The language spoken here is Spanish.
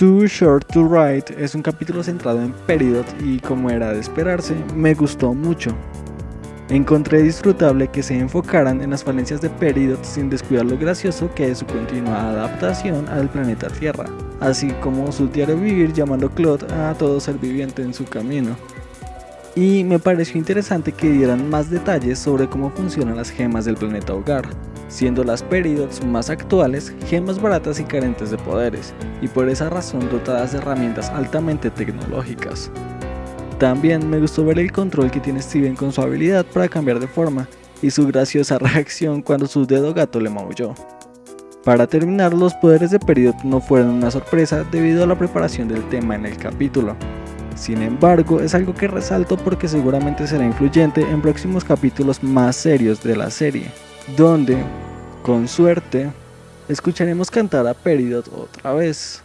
Too Short to Write es un capítulo centrado en Peridot y como era de esperarse, me gustó mucho. Encontré disfrutable que se enfocaran en las falencias de Peridot sin descuidar lo gracioso que es su continuada adaptación al planeta Tierra, así como su diario vivir llamando Claude a todo ser viviente en su camino. Y me pareció interesante que dieran más detalles sobre cómo funcionan las gemas del planeta hogar, siendo las Peridots más actuales gemas baratas y carentes de poderes, y por esa razón dotadas de herramientas altamente tecnológicas. También me gustó ver el control que tiene Steven con su habilidad para cambiar de forma y su graciosa reacción cuando su dedo gato le maulló. Para terminar, los poderes de Peridot no fueron una sorpresa debido a la preparación del tema en el capítulo. Sin embargo, es algo que resalto porque seguramente será influyente en próximos capítulos más serios de la serie, donde, con suerte, escucharemos cantar a Peridot otra vez.